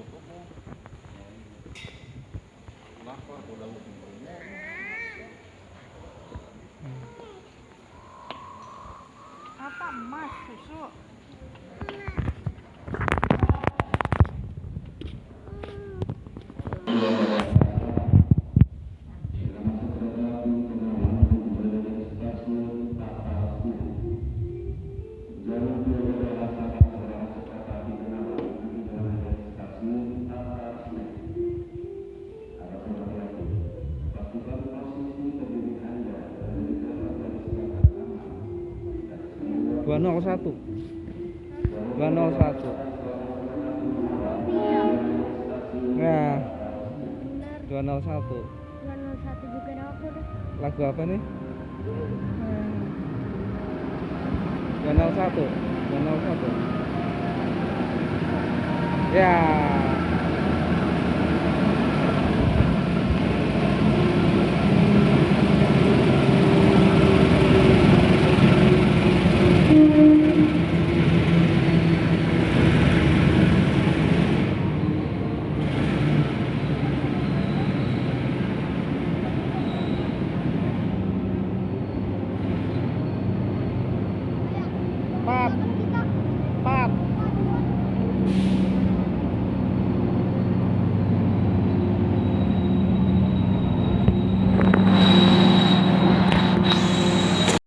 udah apa emas susu 201 201 nah 201 201 juga apa lagu apa nih? 201 201 ya. yeah. pháp.